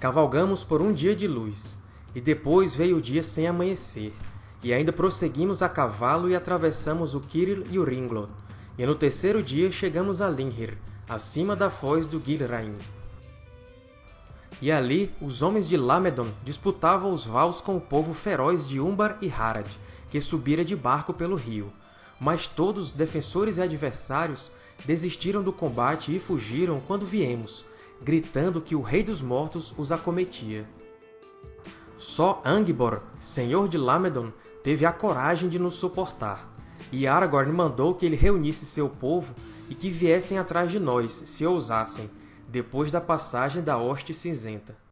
Cavalgamos por um dia de luz, e depois veio o dia sem amanhecer, e ainda prosseguimos a cavalo e atravessamos o Kiril e o Ringlot, e no terceiro dia chegamos a Linhir, acima da foz do Gilrain. E ali os homens de Lamedon disputavam os vals com o povo feroz de Umbar e Harad, que subira de barco pelo rio. Mas todos, defensores e adversários, desistiram do combate e fugiram quando viemos, gritando que o Rei dos Mortos os acometia. Só Angbor, senhor de Lamedon, teve a coragem de nos suportar, e Aragorn mandou que ele reunisse seu povo e que viessem atrás de nós, se ousassem, depois da passagem da Hoste Cinzenta.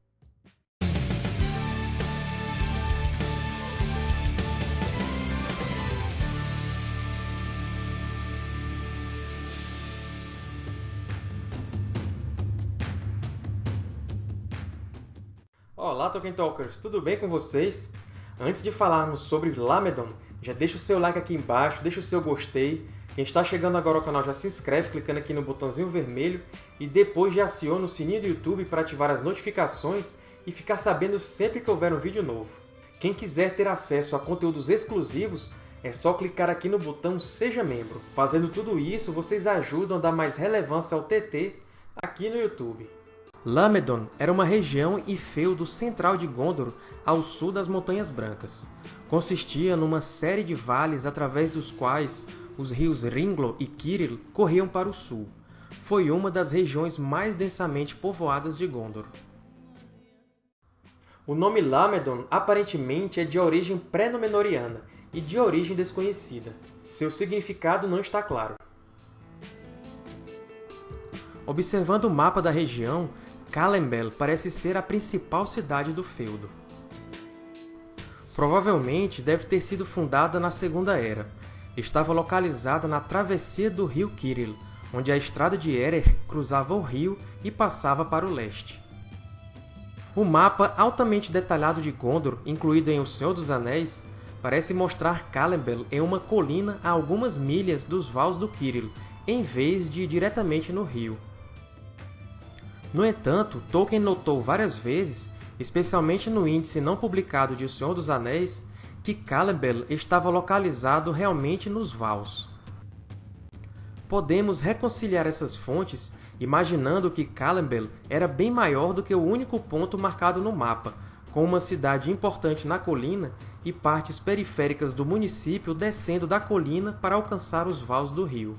Olá, Tolkien Talkers! Tudo bem com vocês? Antes de falarmos sobre Lamedon, já deixa o seu like aqui embaixo, deixa o seu gostei. Quem está chegando agora ao canal já se inscreve clicando aqui no botãozinho vermelho e depois já aciona o sininho do YouTube para ativar as notificações e ficar sabendo sempre que houver um vídeo novo. Quem quiser ter acesso a conteúdos exclusivos, é só clicar aqui no botão Seja Membro. Fazendo tudo isso, vocês ajudam a dar mais relevância ao TT aqui no YouTube. Lamedon era uma região e feudo central de Gondor, ao sul das Montanhas Brancas. Consistia numa série de vales através dos quais os rios Ringlo e Kiril corriam para o sul. Foi uma das regiões mais densamente povoadas de Gondor. O nome Lamedon aparentemente é de origem pré-Númenoriana e de origem desconhecida. Seu significado não está claro. Observando o mapa da região, Calembel parece ser a principal cidade do feudo. Provavelmente deve ter sido fundada na Segunda Era. Estava localizada na travessia do rio Kiril, onde a estrada de Erer cruzava o rio e passava para o leste. O mapa altamente detalhado de Gondor, incluído em O Senhor dos Anéis, parece mostrar Calembel em uma colina a algumas milhas dos vales do Kiril, em vez de diretamente no rio. No entanto, Tolkien notou várias vezes, especialmente no índice não publicado de O Senhor dos Anéis, que Calembel estava localizado realmente nos Vals. Podemos reconciliar essas fontes imaginando que Calembel era bem maior do que o único ponto marcado no mapa, com uma cidade importante na colina e partes periféricas do município descendo da colina para alcançar os vales do rio.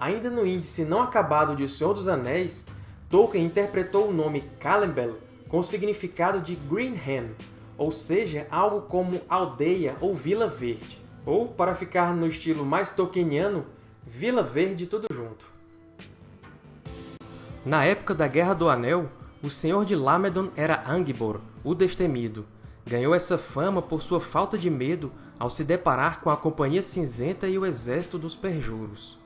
Ainda no índice não acabado de O Senhor dos Anéis, Tolkien interpretou o nome Calembel com o significado de Greenham, ou seja, algo como aldeia ou vila verde. Ou, para ficar no estilo mais tolkieniano, Vila Verde tudo junto. Na época da Guerra do Anel, o Senhor de Lamedon era Angbor, o Destemido. Ganhou essa fama por sua falta de medo ao se deparar com a Companhia Cinzenta e o exército dos Perjuros.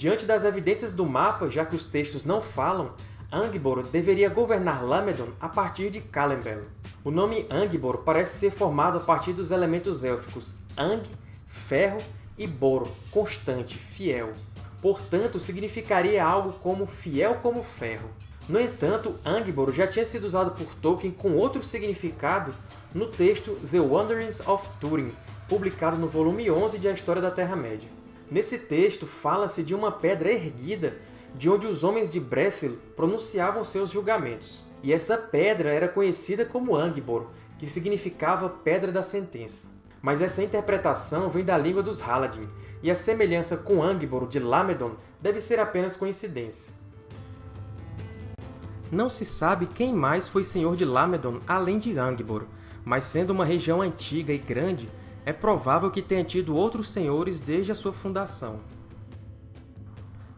Diante das evidências do mapa, já que os textos não falam, Angbor deveria governar Lamedon a partir de Calembel. O nome Angbor parece ser formado a partir dos elementos élficos Ang, ferro, e Bor, constante, fiel. Portanto, significaria algo como fiel como ferro. No entanto, Angbor já tinha sido usado por Tolkien com outro significado no texto The Wanderings of Túrin, publicado no volume 11 de A História da Terra-média. Nesse texto, fala-se de uma pedra erguida de onde os homens de Brethil pronunciavam seus julgamentos. E essa pedra era conhecida como Angbor, que significava Pedra da Sentença. Mas essa interpretação vem da língua dos Haladin, e a semelhança com Angbor de Lamedon deve ser apenas coincidência. Não se sabe quem mais foi senhor de Lamedon além de Angbor, mas sendo uma região antiga e grande, é provável que tenha tido outros senhores desde a sua fundação.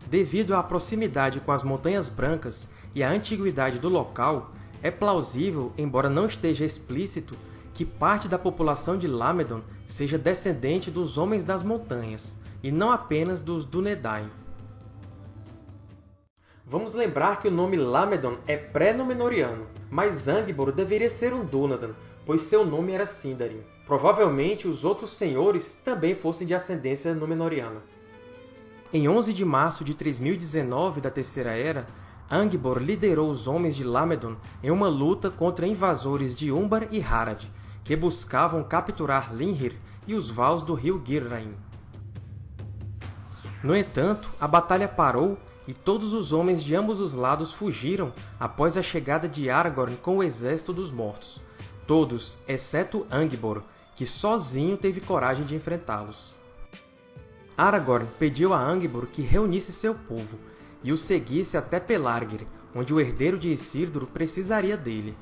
Devido à proximidade com as Montanhas Brancas e à antiguidade do local, é plausível, embora não esteja explícito, que parte da população de Lamedon seja descendente dos Homens das Montanhas, e não apenas dos Dúnedain. Vamos lembrar que o nome Lamedon é pré-Númenoriano, mas Angbor deveria ser um Dúnadan, pois seu nome era Sindarin. Provavelmente os outros senhores também fossem de ascendência Númenoriana. Em 11 de março de 3019 da Terceira Era, Angbor liderou os homens de Lamedon em uma luta contra invasores de Umbar e Harad, que buscavam capturar Linhir e os vales do rio Gyrraim. No entanto, a batalha parou e todos os homens de ambos os lados fugiram após a chegada de Aragorn com o Exército dos Mortos. Todos, exceto Angbor, que sozinho teve coragem de enfrentá-los. Aragorn pediu a Angbor que reunisse seu povo e o seguisse até Pelargir, onde o herdeiro de Isildur precisaria dele.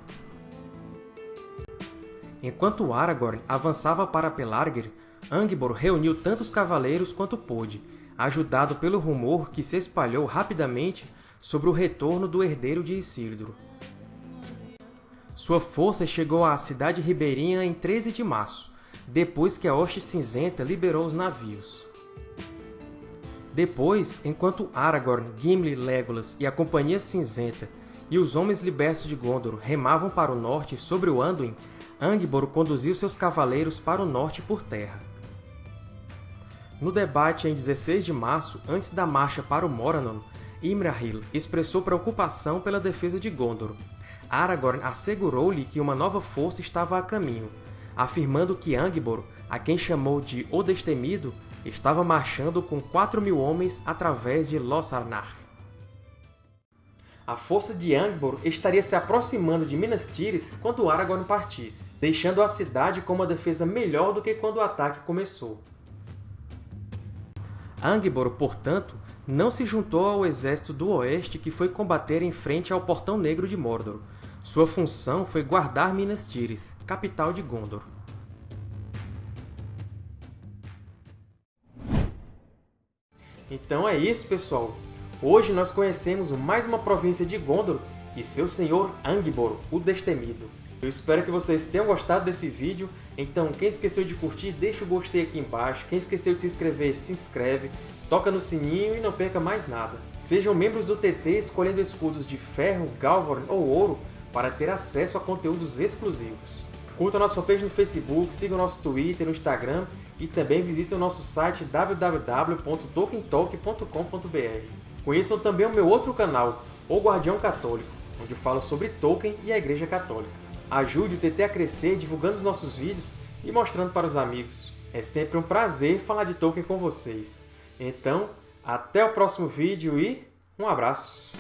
Enquanto Aragorn avançava para Pelargir, Angbor reuniu tantos cavaleiros quanto pôde, ajudado pelo rumor que se espalhou rapidamente sobre o retorno do herdeiro de Isildur. Sua força chegou à cidade ribeirinha em 13 de março, depois que a Hoste Cinzenta liberou os navios. Depois, enquanto Aragorn, Gimli, Legolas e a Companhia Cinzenta e os Homens Libertos de Gondor remavam para o norte sobre o Anduin, Angbor conduziu seus cavaleiros para o norte por terra. No debate em 16 de março, antes da marcha para o Morannon, Imrahil expressou preocupação pela defesa de Gondor. Aragorn assegurou-lhe que uma nova força estava a caminho, afirmando que Angbor, a quem chamou de O Destemido, estava marchando com 4 mil homens através de Lossarnar. A força de Angbor estaria se aproximando de Minas Tirith quando Aragorn partisse, deixando a cidade com uma defesa melhor do que quando o ataque começou. Angbor, portanto, não se juntou ao exército do Oeste que foi combater em frente ao Portão Negro de Mordor. Sua função foi guardar Minas Tirith, capital de Gondor. Então é isso, pessoal! Hoje nós conhecemos mais uma província de Gondor e seu senhor Angbor, o Destemido. Eu espero que vocês tenham gostado desse vídeo, então quem esqueceu de curtir, deixa o gostei aqui embaixo, quem esqueceu de se inscrever, se inscreve, toca no sininho e não perca mais nada. Sejam membros do TT escolhendo escudos de ferro, galvorn ou ouro para ter acesso a conteúdos exclusivos. Curta a nossa fanpage no Facebook, siga o nosso Twitter, no Instagram e também visite o nosso site www.tolkientalk.com.br. Conheçam também o meu outro canal, O Guardião Católico, onde eu falo sobre Tolkien e a Igreja Católica. Ajude o TT a crescer divulgando os nossos vídeos e mostrando para os amigos. É sempre um prazer falar de Tolkien com vocês. Então, até o próximo vídeo e um abraço!